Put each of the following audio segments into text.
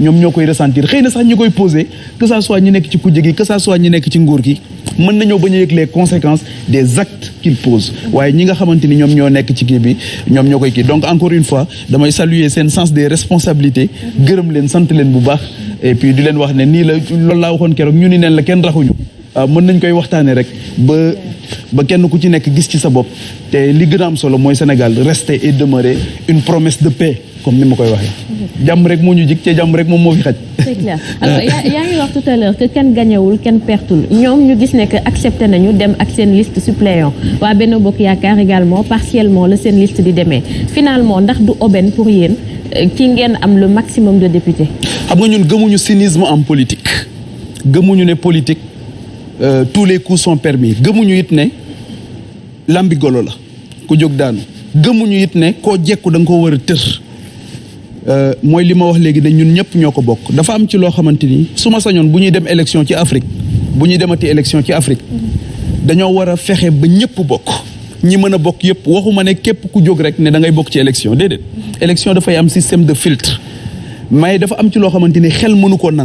ñoom ñoo koy ressentir. Xëy na sax ñi koy posé que ça soit ñi nekk ci kujje gi que ça soit ñi nekk ci nguur gi mën nañoo bañ a les conséquences des actes qu'ils posent. Waaye ñi nga xamante ni ñoom ñoo nekk ci kii bi ñoom ñoo donc encore une fois damay saluer seen sens des responsabilités gërëm leen sant leen bu baax. Et puis di leen wax ne nii la loolu laa waxoon keroog ñu ni neen la kenn raxuñu mën nañ koy waxtaanee rek ba ba kenn ku ci nekk gis ci sa bopp te li gën a am solo mooy Sénégal rester et demeurer une promesse de paix comme ni ma koy waxee. jàmm rek moo ñu jig te jàmm rek moom moo fi xaj. c'est clair alors yaa ngi wax tout à l'heure que kenn gañewul kenn pertul ñoom ñu gis ne que accepté nañu dem ak seen liste suppléant waa Benno Bokk Yaakaar également partiellement la seen liste di demee finalement ndax du aubaine pour yéen ki ngeen am le maximum de députés? xam nga ñun gëmuñu cynisme en politique gëmuñu ne politique. Euh, tous les coups sont permis. Gëmuñu it ne lambi golo la ku jóg daanu. Gëmuñu it ne koo jekku da nga ko war a tër. Euh, mooy li ma wax léegi ne ñun ñëpp ñoo ko bokk. Dafa am ci loo xamante ni su ma sañoon bu ñuy dem élection ci Afrique bu demati élection ci Afrique dañoo war a fexe ba ñëpp bokk. Ñi mën a bokk élection déedéet. Élection dafay am système de filtre. Mais dafa am ci loo xamante ni xel mënu koo na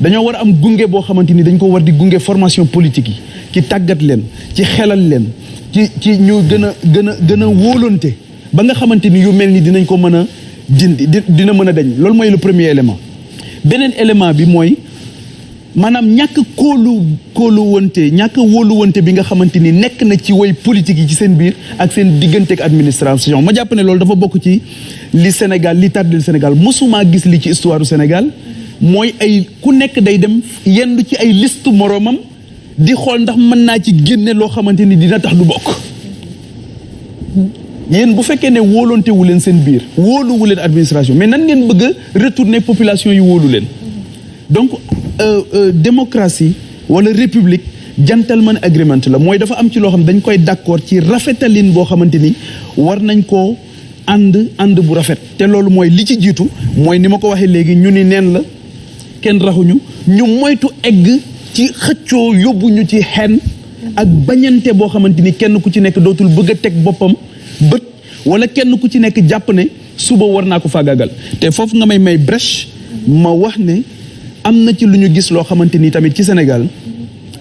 dañoo war a am gunge boo xamante ni dañ ko war di gunge formation politique yi ci tàggat a a a dina a le premier élément. Beneen élément bi mooy maanaam ñàkk kóolu kóolu wante ñàkk wóolu wante bi nga xamante ni nekk na ci way politique yi ci seen biir ak seen administration. Ma jàpp ne loolu dafa bokk ci li Sénégal li Sénégal. Histoire du Sénégal mooy ay ku nekk day dem yendu ci ay liste moroomam di xool ndax mën naa ci génne loo xamante ni dina tax du bokk. Yéen bu fekkee ne wóolonte wu leen seen biir wóoluwu leen administration mais nan ngeen bëgg a retourner population yi wóolu leen? Donc euh, euh, démocratie wala république gentleman agreement la. Mooy dafa am ci loo xam dañ koy d'accord ci rafetalin boo xamante ni war nañ koo ànd ànd bu rafet. Te loolu mooy li ci jiitu mooy ni ma ko waxee léegi ñu ni neen la kenn raxuñu ñu moytu egg ci xëccoo ci xen ak bañante boo xamante ni kenn ku ci nekk dootul bëgg a teg boppam bët wala kenn war naa ko te foofu nga may may brèche ma wax ne am na ci lu ñu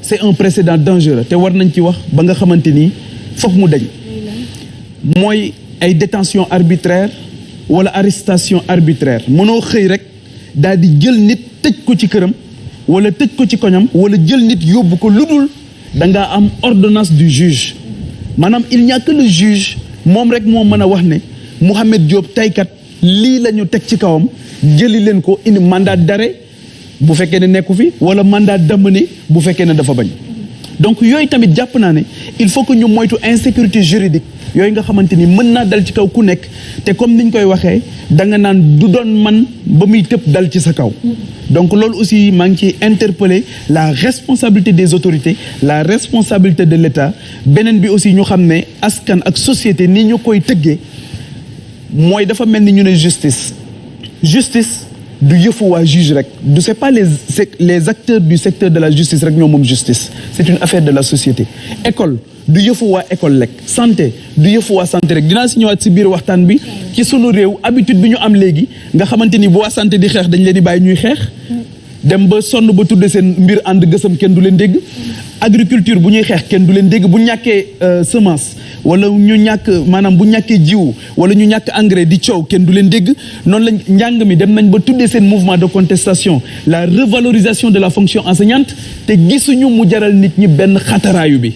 c'est un précédent dangereux. Te war nañ ci wax ba nga xamante ni détention arbitraire wala arrestation arbitraire. Mënoo xëy rek nit tëj ko ci këram wala tëj ko ci koñam wala jël nit yóbbu ko lu dul da ngaa am ordonnance du juge. Maanaam il n'y a que le juge moom rek moo mën a wax ne Mouhamed Diop taykat lii la ñu teg ci kawam jëli leen ko indi mandat d'arrêt bu fekkee ne nekku fi wala mandat d'amener bu fekkee ne dafa bañ. Donc yooyu tamit jàpp naa ne il faut que ñu moytu insécurité juridique yooyu nga xamante ni mën naa dal ci kaw ku nekk te comme niñ koy waxee da nga naan du doon man ba muy dal ci sa kaw. Donc loolu aussi maa ngi interpeller la responsabilité des autorités la responsabilité de l'État. Beneen bi aussi ñu xam askan ak société ni ñu koy tëggee mooy dafa mel ñu ne justice. Justice du yëfu waa juge rek. Pas les acteurs du secteur de la justice rek ñoo justice. C'est une affaire de la société. École du yëfu waa école rek. Santé du yëfu santé rek. Dinaa si ñëwaat si biir bi ci sunu habitude bi ñu am nga santé di dañ ñuy dem ba ba tudde mbir agriculture bu ñuy xeex kenn du leen dégg bu ñàkkee semence wala ñu ñàkk maanaam bu ñàkkee jiw wala ñu ñàkk engrais di coow kenn du leen dégg. Noonu lañ njàng mi dem nañ ba tuddee seen mouvement de contestation la revalorisation de la fonction enseignante te gisuñu mu jaral nit ñi benn xataraayu bi.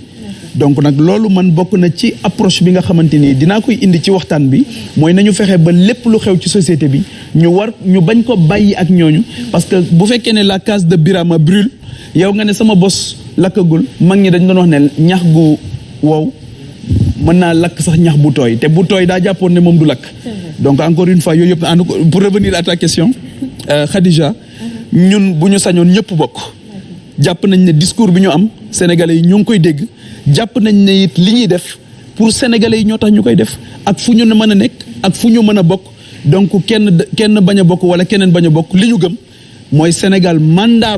Donc nag loolu man bokk na ci approche bi nga xamante ni dinaa koy indi ci waxtaan bi mooy nañu fexe ba lépp lu xew ci société bi ñu war ñu bañ ko bàyyi ak ñooñu. Parce que bu fekkee la case de Birama brûle yow nga ne sama bos lakkagul. Mag ñi dañ doon wax wow mën naa lakk te bu tooy ne du donc encore une fois pour revenir à ta question euh, Khadija ñun bu ñu sañoon ñëpp bokk. Jàpp ne discours bi am sénégalais yi ñoo ngi koy dégg. Jàpp nañ ne it li pour sénégalais yi ñoo tax ñu koy def. Ak fu ñu mën a nekk ak fu ñu mën a donc kenn kenn bañ a bokk Sénégal mandat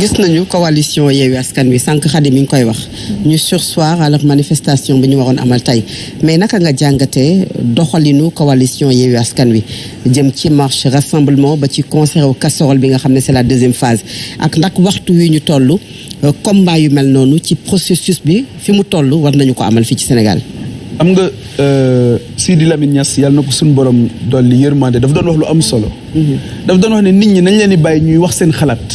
gis nañu coalition Yewwi Askan Wi sànq Khady mi ngi koy wax. Ñu sursoir à la manifestation bi ñu waroon amal tey. Mais naka nga jàngatee doxalinu coalition Yewwi Askan Wi? Jëm ci marche rassemblement ba ci concert au casserole bi nga xam c'est la deuxième phase. Ak ndax waxtu wi ñu combat yu mel noonu ci processus bi fi mu toll war nañu ko amal fii ci Sénégal. Xam nga Sidi Lamine Niass yàlla na ko suñu borom dolli yërmande daf doon wax lu am solo. daf doon wax ne nit ñi nañ leen di bàyyi ñuy wax seen xalaat.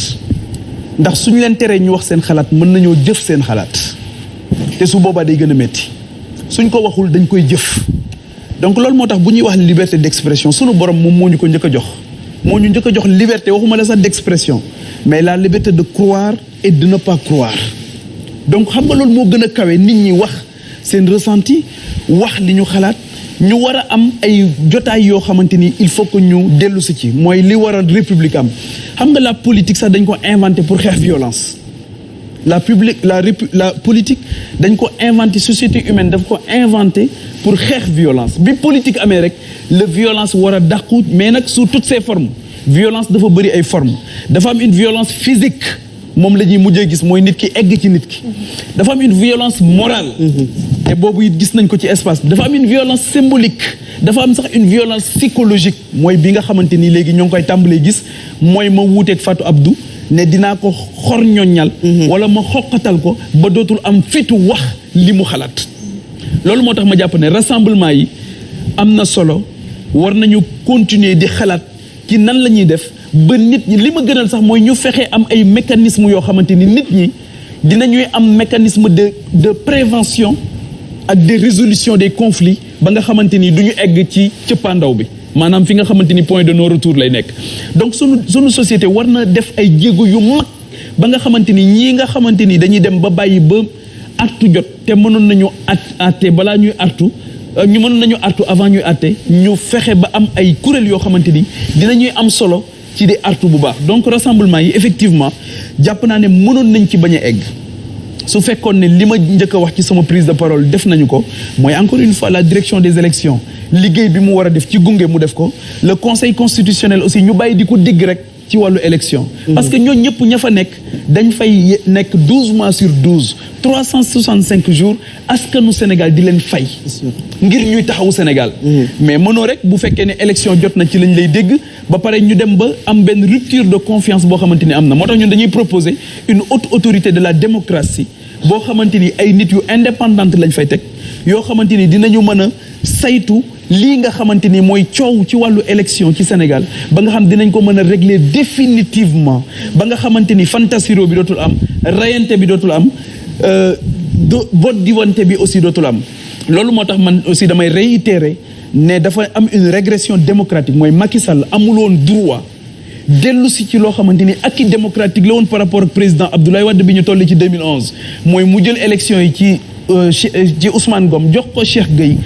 ndax suñu leen teree ñu wax seen xalaat mën nañoo jëf seen xalaat. Te su boobaa day gën a métti suñ ko waxul dañ koy jëf. Donc loolu moo tax bu ñuy wax liberté d'expression sunu borom moom moo ñu ko njëkk a jox. Moo ñu njëkk a jox liberté waxuma la sax d'expression mais la liberté de croire et de ne pas croire. Donc xam nga loolu moo gën a kawe nit ñi wax seen ressenti wax li ñu xalaat. ñu war a am ay jotaay yoo xamante ni il faut que ñu dellu si ci mooy li war a république am. xam nga la politique sax dañ ko inventé pour xeex violence. La publique la la politique dañ ko inventé société humaine daf ko inventé pour xeex violence. Bi politique amee rek la violence war a dàqu mais nag sous toutes ses formes. Violence dafa bëri ay formes. Dafa am une violence physique moom la ñuy mujjee gis mooy nit ki egg ci nit ki. Dafa am une violence morale te boobu it gis nañ ko ci espace bi. dafa am une violence symbolique. dafa am sax une violence psychologique. mooy bi nga xamante ni léegi ñoo ngi koy tàmbalee gis. mooy ma wuuteeg Fatou Abdou ne dinaa ko xor ñoññal wala ma xoqatal ko ba dootul am fitu wax li mu xalaat. loolu moo tax ma jàpp ne rassemblement yi am na solo. war nañu continuer di xalaat ci nan la ñuy def ba nit ñi li ma gënal sax mooy ñu fexe am ay mécanismes yoo xamante ni nit ñi dinañuy am mécanisme de de prévention ak de résolution des conflits ba nga xamante ni ñu egg ci cëppaandaw bi maanaam fi nga xamante ni point de non retour lay nekk. Donc sunu sunu société war na def ay jéego yu mag ba nga xamante ni ñii nga xamante ni dañuy dem ba bàyyi ba artu jot te nañu artu ñu mënoon nañu artu avant ñuy ñu am ay am solo ci artu bu baax. Donc rassemblement yi effectivement ne mënoon nañ ci egg su fekkoon ne li ma njëkk a prise de parole def encore une fois la direction des élections. Le conseil constitutionnel aussi ñu bàyyi di ci wàllu élection. Parce que ñooñu ñëpp ña fa nekk dañ fay nekk douze mois sur douze trois cent soixante cinq jours askanu Sénégal di leen fay. Ngir ñuy taxawu Sénégal. Mais mënoo rek bu fekkee ne élection jot na ci lañ lay dégg ba pare ñu dem ba am benn rupture de confiance boo xamante ni am na. Moo tax ñun dañuy proposer une haute autorité de la démocratie boo xamante ni ay nit yu indépendante lañ fay teg yoo xamante ni dinañu mën a saytu lii nga xamante ni mooy coow ci wàllu élection ci Sénégal ba nga xam dinañ ko mën régler définitivement. Ba nga xamante fantasiro bi dootul am rayante bi dootul am do vote diwante bi aussi dootul am. Loolu moo tax man aussi damay réitérer ne dafa am une régression démocratique. Mooy Macky Sall amul woon droit dellu si ci loo xamante ni acquis démocratique la woon par rapport ak président Abdoulaye Wade bi ñu toll ci 2011 mooy mu jël élection yi ci ci Ousmane Ngom jox ko Cheikh Gueye